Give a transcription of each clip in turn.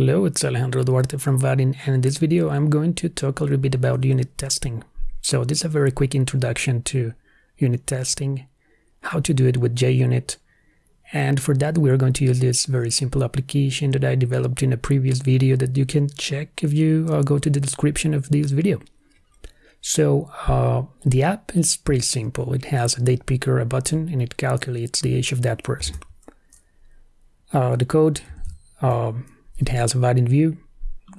Hello, it's Alejandro Duarte from Vaadin and in this video I'm going to talk a little bit about unit testing. So this is a very quick introduction to unit testing, how to do it with JUnit, and for that we are going to use this very simple application that I developed in a previous video that you can check if you uh, go to the description of this video. So uh, the app is pretty simple. It has a date picker, a button, and it calculates the age of that person. Uh, the code um, it has a Vaadin view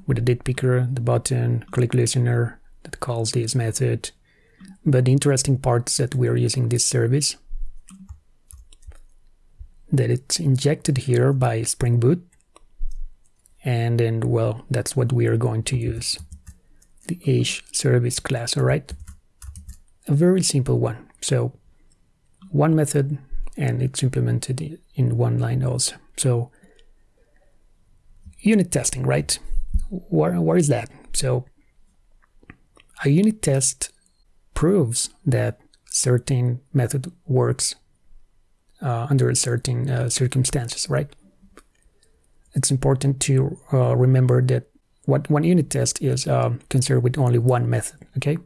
with a date picker, the button, click listener that calls this method. But the interesting part is that we're using this service that it's injected here by Spring Boot. And then, well, that's what we are going to use. The age service class, all right? A very simple one. So one method and it's implemented in one line also. So unit testing, right? Where, where is that? So a unit test proves that certain method works uh, under certain uh, circumstances, right? It's important to uh, remember that what one unit test is uh, concerned with only one method, okay?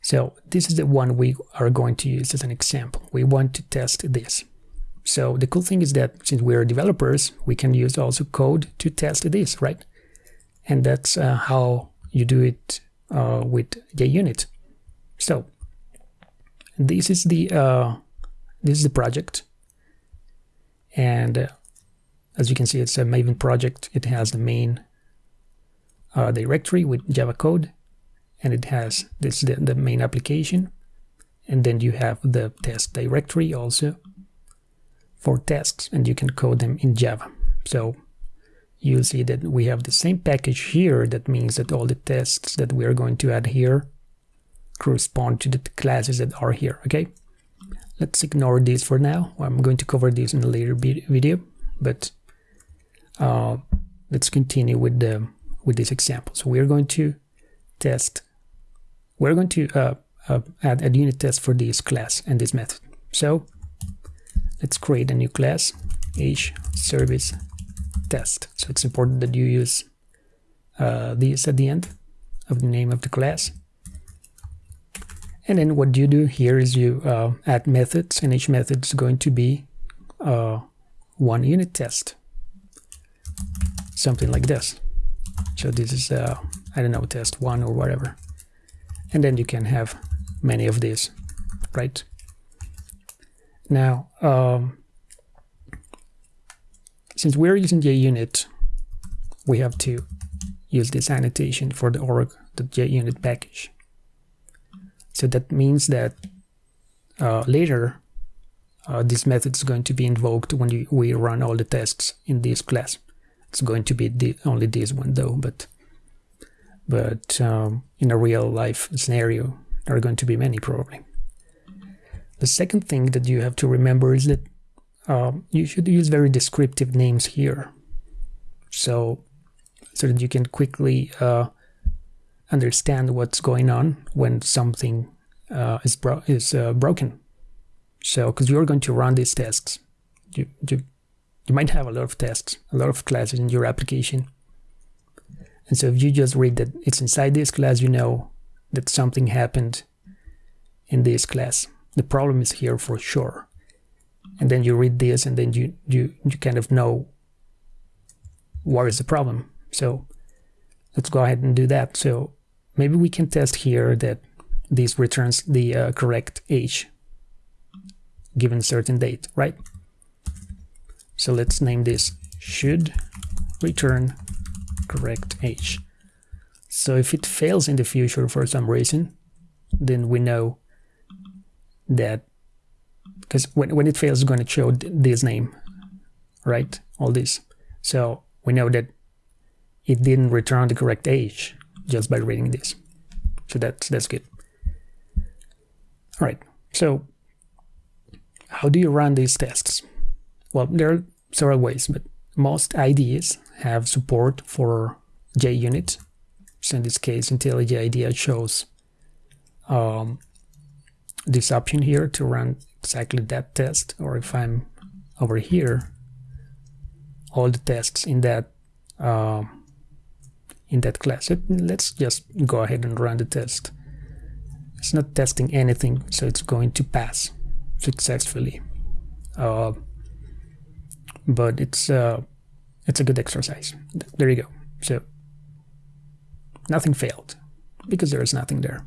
So this is the one we are going to use as an example. We want to test this. So the cool thing is that since we're developers, we can use also code to test this, right? And that's uh, how you do it uh, with JUnit. So this is the uh, this is the project, and uh, as you can see, it's a Maven project. It has the main uh, directory with Java code, and it has this the, the main application, and then you have the test directory also for tasks and you can code them in Java. So you'll see that we have the same package here. That means that all the tests that we are going to add here correspond to the classes that are here, okay? Let's ignore this for now. I'm going to cover this in a later video, but uh, let's continue with the with this example. So we're going to test, we're going to uh, uh, add a unit test for this class and this method. So let's create a new class age service test. So it's important that you use uh, this at the end of the name of the class. And then what you do here is you uh, add methods and each method is going to be uh, one unit test. Something like this. So this is uh, I don't know test one or whatever. And then you can have many of these right now, um, since we're using JUnit, we have to use this annotation for the org.junit package. So that means that uh, later uh, this method is going to be invoked when we run all the tests in this class. It's going to be the, only this one though, but but um, in a real life scenario, there are going to be many probably. The second thing that you have to remember is that um, you should use very descriptive names here. So, so that you can quickly uh, understand what's going on when something uh, is, bro is uh, broken. So, because you're going to run these tests, you, you, you might have a lot of tests, a lot of classes in your application. And so if you just read that it's inside this class, you know that something happened in this class the problem is here for sure. And then you read this and then you you you kind of know what is the problem. So let's go ahead and do that. So maybe we can test here that this returns the uh, correct age given certain date right? So let's name this. Should return correct age. So if it fails in the future for some reason then we know that because when, when it fails it's going to show this name right? All this. So we know that it didn't return the correct age just by reading this. So that's that's good. All right so how do you run these tests? Well there are several ways but most IDEs have support for JUnit so in this case IntelliJ IDEA shows um, this option here to run exactly that test or if I'm over here all the tests in that uh, in that class. let's just go ahead and run the test. It's not testing anything, so it's going to pass successfully. Uh, but it's uh, it's a good exercise. There you go. So nothing failed because there is nothing there.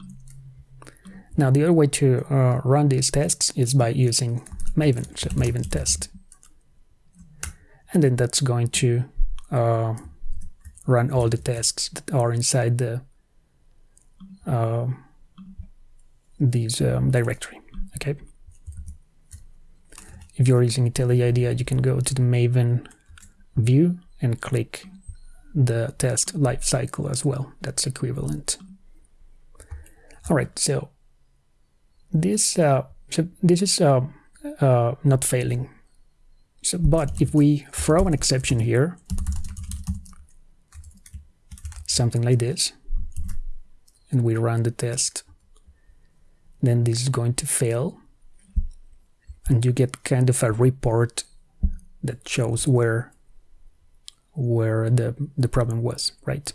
Now the other way to uh, run these tests is by using Maven, so Maven test. And then that's going to uh, run all the tests that are inside the uh, these um, directory. Okay. If you're using IntelliJ IDEA, you can go to the Maven view and click the test lifecycle as well. That's equivalent. All right, so this uh, so this is uh, uh, not failing. So, but if we throw an exception here, something like this, and we run the test, then this is going to fail, and you get kind of a report that shows where where the the problem was, right?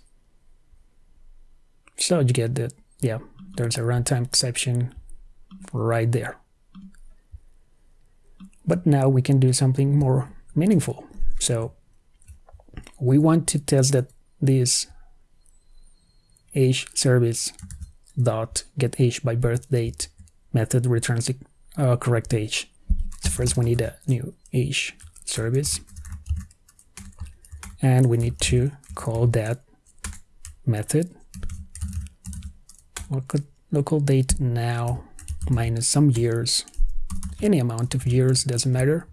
So you get that, yeah, there's a runtime exception right there. But now we can do something more meaningful. So we want to test that this age service dot get age by birth date method returns the uh, correct age. So first we need a new age service and we need to call that method local, local date now minus some years. Any amount of years doesn't matter.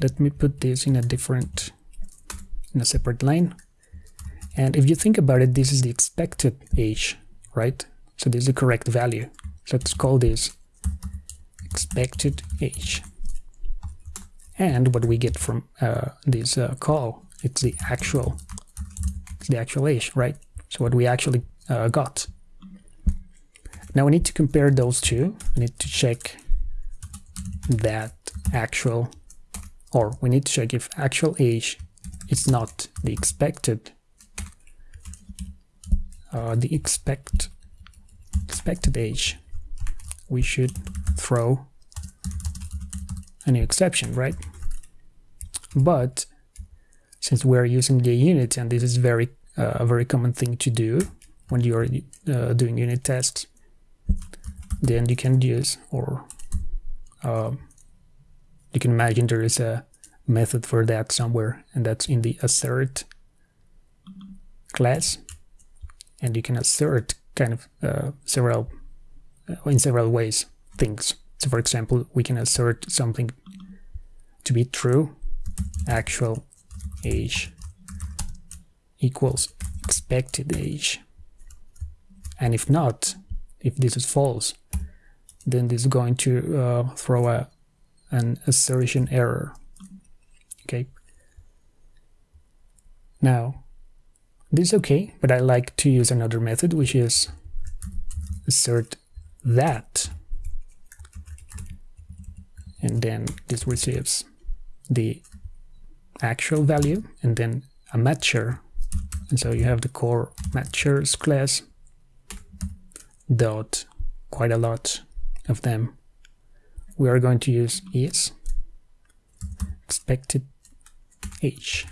Let me put this in a different in a separate line. And if you think about it this is the expected age right? So this is the correct value. Let's call this expected age. And what we get from uh, this uh, call it's the actual it's the actual age right? So what we actually uh, got now we need to compare those two. We need to check that actual or we need to check if actual age is not the expected uh, the expect expected age. We should throw a new exception right? But since we're using JUnit and this is very uh, a very common thing to do when you're uh, doing unit tests then you can use or um, you can imagine there is a method for that somewhere and that's in the assert class. And you can assert kind of uh, several uh, in several ways things. So for example we can assert something to be true actual age equals expected age. And if not if this is false then this is going to uh, throw a, an assertion error. Okay. Now, this is okay, but I like to use another method, which is assert that. And then this receives the actual value and then a matcher. And so you have the core matchers class dot quite a lot of them. We are going to use is expected age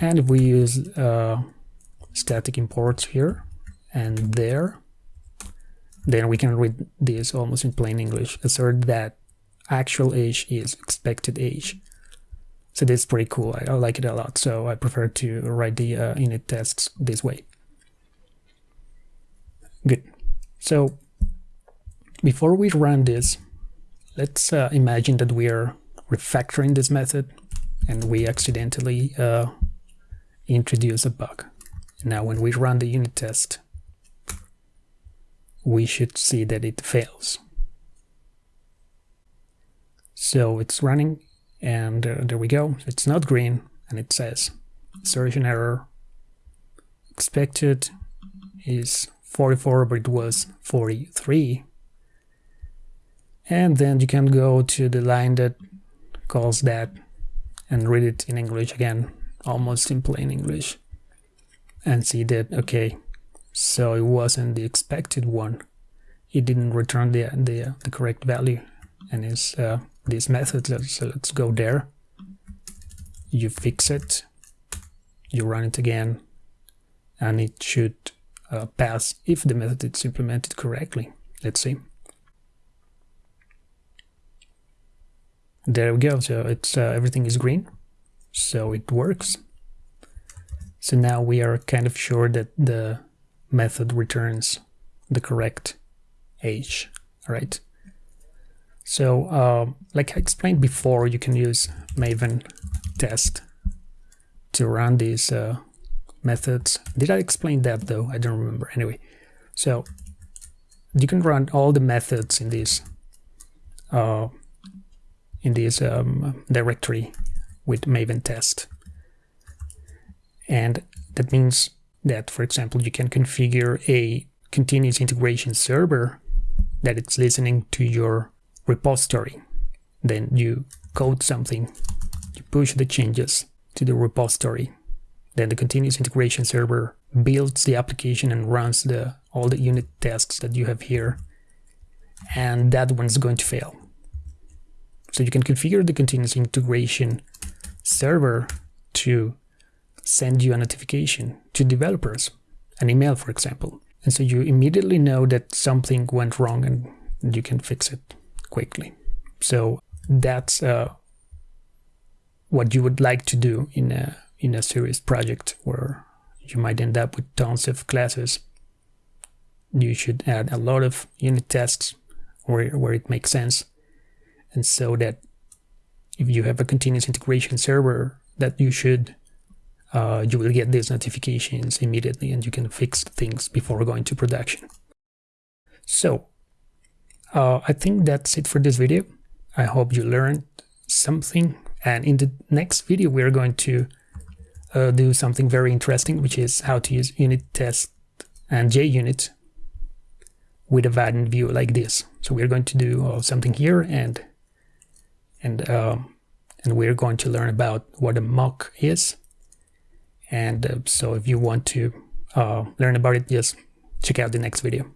and if we use uh, static imports here and there. Then we can read this almost in plain English. Assert that actual age is expected age so this is pretty cool. I, I like it a lot. So I prefer to write the uh, unit tests this way good so before we run this, let's uh, imagine that we are refactoring this method and we accidentally uh, introduce a bug. Now when we run the unit test, we should see that it fails. So it's running and uh, there we go. It's not green and it says assertion error expected is 44 but it was 43 and then you can go to the line that calls that and read it in English again almost in plain English and see that okay so it wasn't the expected one. It didn't return the the, the correct value. And is uh, this method let's, let's go there. You fix it. You run it again. And it should uh, pass if the method is implemented correctly let's see there we go. So it's uh, everything is green. So it works. So now we are kind of sure that the method returns the correct age right? So uh, like I explained before you can use maven test to run these uh, methods did I explain that though I don't remember anyway so you can run all the methods in this uh, in this um, directory with Maven test. And that means that, for example, you can configure a continuous integration server that it's listening to your repository. Then you code something, you push the changes to the repository. Then the continuous integration server builds the application and runs the all the unit tests that you have here. And that one's going to fail. So you can configure the continuous integration server to send you a notification to developers, an email, for example. And so you immediately know that something went wrong and you can fix it quickly. So that's uh, what you would like to do in a in a serious project where you might end up with tons of classes. You should add a lot of unit tests where, where it makes sense. And so that if you have a continuous integration server that you should uh, you will get these notifications immediately and you can fix things before going to production. So uh, I think that's it for this video. I hope you learned something. And in the next video we're going to uh, do something very interesting which is how to use unit test and JUnit with a Vaadin view like this so we're going to do uh, something here and and um, and we're going to learn about what a mock is. And uh, so if you want to uh, learn about it, just check out the next video.